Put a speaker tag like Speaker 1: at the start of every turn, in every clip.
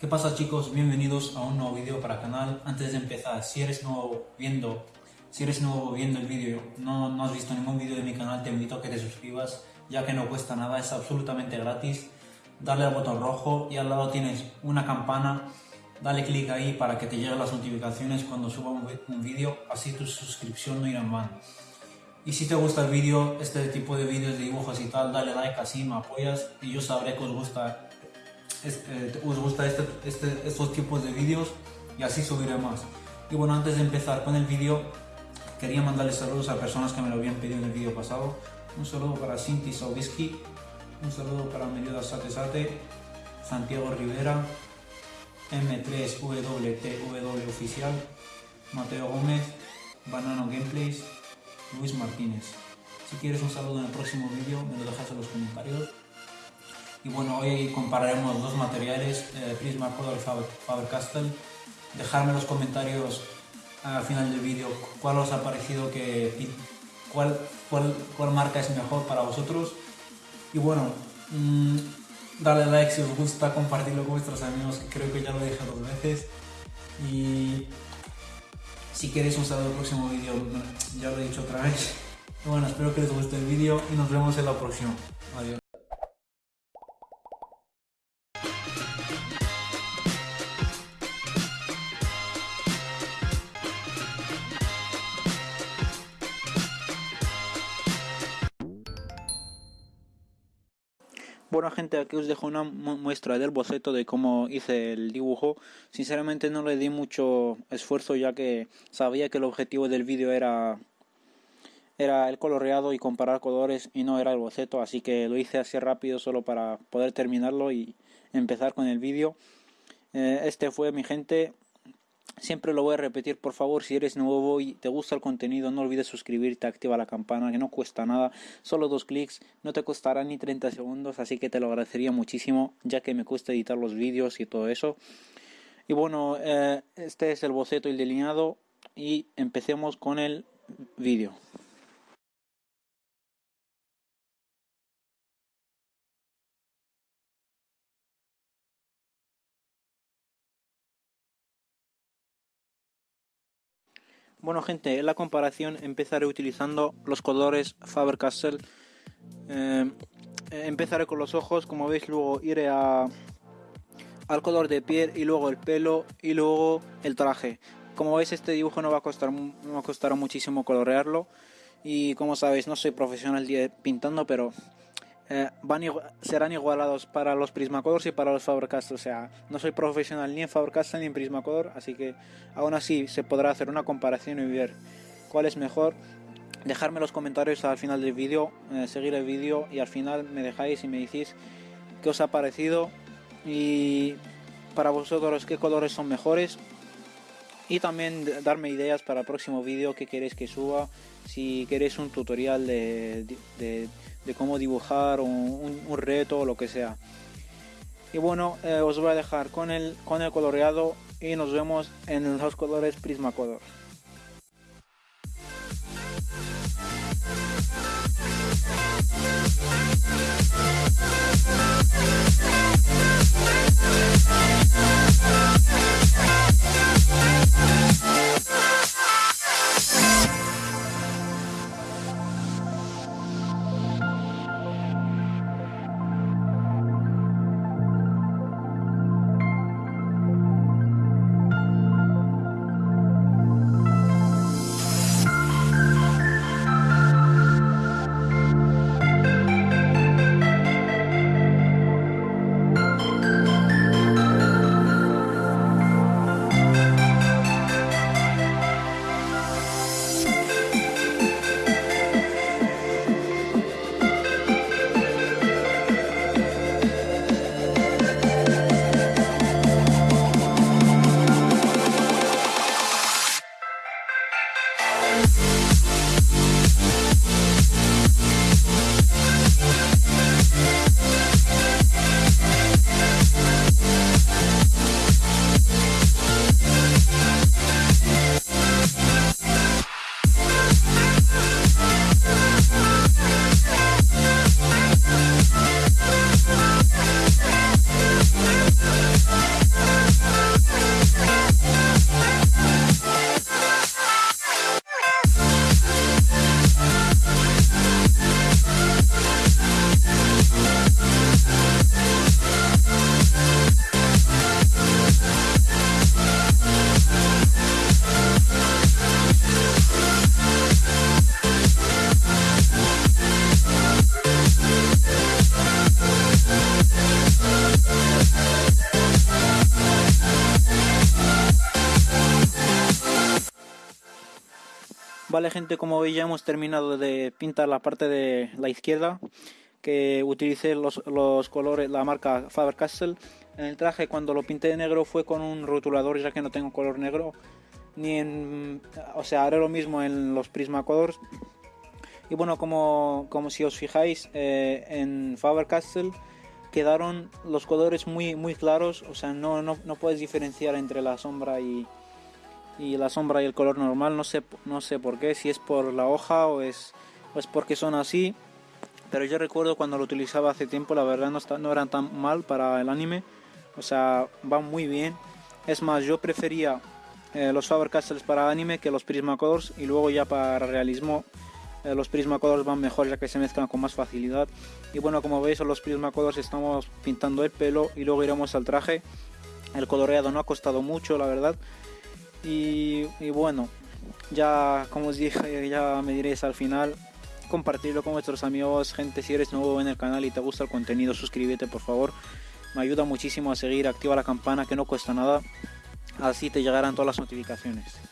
Speaker 1: ¿Qué pasa chicos? Bienvenidos a un nuevo vídeo para el canal. Antes de empezar, si eres nuevo viendo, si eres nuevo viendo el vídeo, no, no has visto ningún vídeo de mi canal, te invito a que te suscribas, ya que no cuesta nada, es absolutamente gratis. Dale al botón rojo y al lado tienes una campana. Dale clic ahí para que te lleguen las notificaciones cuando suba un vídeo, así tu suscripción no irá en vano. Y si te gusta el vídeo, este tipo de vídeos de dibujos y tal, dale like así me apoyas y yo sabré que os gusta, este, os gusta este, este, estos tipos de vídeos y así subiré más. Y bueno, antes de empezar con el vídeo, quería mandarles saludos a personas que me lo habían pedido en el vídeo pasado. Un saludo para Cinti Sobisky, un saludo para Melioda Sate Sate, Santiago Rivera, M3WTW Oficial, Mateo Gómez, Banano Gameplays, Luis Martínez. Si quieres un saludo en el próximo vídeo, me lo dejas en los comentarios. Y bueno, hoy compararemos dos materiales, eh, Prismacolor y Faber-Castell. Dejadme en los comentarios al final del vídeo cuál os ha parecido que cuál, cuál, cuál marca es mejor para vosotros. Y bueno, mmm, dale like si os gusta, compartirlo con vuestros amigos, creo que ya lo dije dos veces. Y si queréis un saludo el próximo vídeo, ya lo he dicho otra vez. Bueno, espero que les guste el vídeo y nos vemos en la próxima. Adiós. Bueno gente, aquí os dejo una muestra del boceto de cómo hice el dibujo. Sinceramente no le di mucho esfuerzo ya que sabía que el objetivo del vídeo era, era el coloreado y comparar colores y no era el boceto. Así que lo hice así rápido solo para poder terminarlo y empezar con el vídeo. Eh, este fue mi gente Siempre lo voy a repetir, por favor, si eres nuevo y te gusta el contenido, no olvides suscribirte, activa la campana, que no cuesta nada, solo dos clics, no te costará ni 30 segundos, así que te lo agradecería muchísimo, ya que me cuesta editar los vídeos y todo eso. Y bueno, eh, este es el boceto y el delineado y empecemos con el vídeo. Bueno gente, en la comparación empezaré utilizando los colores Faber-Castell. Eh, empezaré con los ojos, como veis luego iré a, al color de piel y luego el pelo y luego el traje. Como veis este dibujo no va a costar, no va muchísimo colorearlo y como sabéis no soy profesional pintando pero eh, van serán igualados para los Prismacolors y para los Faber-Castell. O sea, no soy profesional ni en Faber-Castell ni en Prismacolor, así que aún así se podrá hacer una comparación y ver cuál es mejor. Dejarme los comentarios al final del vídeo, eh, seguir el vídeo y al final me dejáis y me decís qué os ha parecido y para vosotros qué colores son mejores y también darme ideas para el próximo vídeo que queréis que suba si queréis un tutorial de de de cómo dibujar un, un, reto o lo que sea. Y bueno, eh, os voy a dejar con el, con el coloreado y nos vemos en los colores Prismacolor. Vale gente, como veis ya hemos terminado de pintar la parte de la izquierda que utilicé los, los colores, la marca Faber-Castell. En el traje cuando lo pinté de negro fue con un rotulador ya que no tengo color negro. Ni en, o sea, haré lo mismo en los Prismacolors. Y bueno, como, como si os fijáis eh, en Faber-Castell quedaron los colores muy, muy claros. O sea, no, no, no puedes diferenciar entre la sombra y, y la sombra y el color normal. No sé, no sé por qué, si es por la hoja o es, o es porque son así. Pero yo recuerdo cuando lo utilizaba hace tiempo, la verdad no, está, no eran tan mal para el anime. O sea, van muy bien. Es más, yo prefería eh, los Faber-Castells para anime que los Prismacolors. Y luego ya para realismo, eh, los Prismacolors van mejor ya que se mezclan con más facilidad. Y bueno, como veis, los Prismacolors estamos pintando el pelo y luego iremos al traje. El coloreado no ha costado mucho, la verdad. Y, bueno, ya como os dije, ya me diréis al final. Compartirlo con vuestros amigos, gente. Si eres nuevo en el canal y te gusta el contenido, suscríbete por favor. Me ayuda muchísimo a seguir. Activa la campana que no cuesta nada. Así te llegarán todas las notificaciones.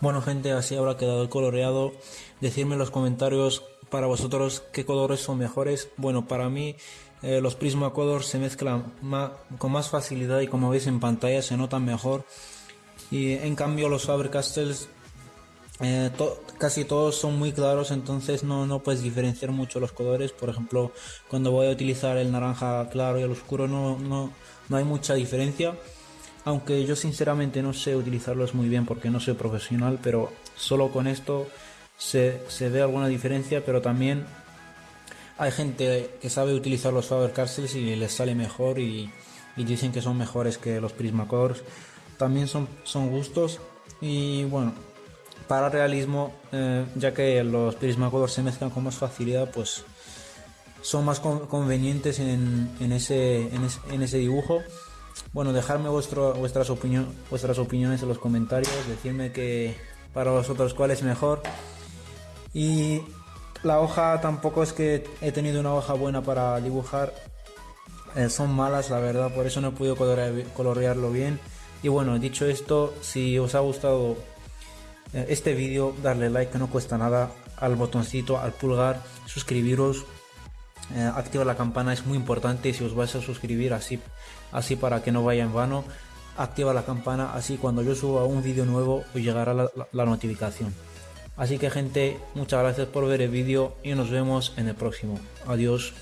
Speaker 1: Bueno gente, así habrá quedado el coloreado. Decidme en los comentarios para vosotros qué colores son mejores. Bueno, para mí eh, los Prismacolor se mezclan con más facilidad y como veis en pantalla se notan mejor. Y en cambio los Faber-Castells eh, casi todos son muy claros, entonces no, no puedes diferenciar mucho los colores. Por ejemplo, cuando voy a utilizar el naranja claro y el oscuro no, no, no hay mucha diferencia aunque yo sinceramente no sé utilizarlos muy bien porque no soy profesional, pero solo con esto se, ve alguna diferencia, pero también hay gente que sabe utilizar los Faber Castles y les sale mejor y, dicen que son mejores que los Prismacolors. También son, son gustos y bueno, para realismo, eh, ya que los Prismacolors se mezclan con más facilidad, pues son más convenientes en, ese, en ese dibujo. Bueno, dejarme vuestro, vuestras, vuestras opiniones en los comentarios, decirme que para vosotros cuál es mejor. Y la hoja tampoco es que he tenido una hoja buena para dibujar. Eh, son malas, la verdad, por eso no he podido colorearlo bien. Y bueno, dicho esto, si os ha gustado eh, este vídeo, darle like, que no cuesta nada, al botoncito, al pulgar, suscribiros, eh, activa la campana es muy importante si os vais a suscribir así, así para que no vaya en vano. Activa la campana así cuando yo suba un vídeo nuevo os llegará la notificación. Así que gente, muchas gracias por ver el vídeo y nos vemos en el próximo. Adiós.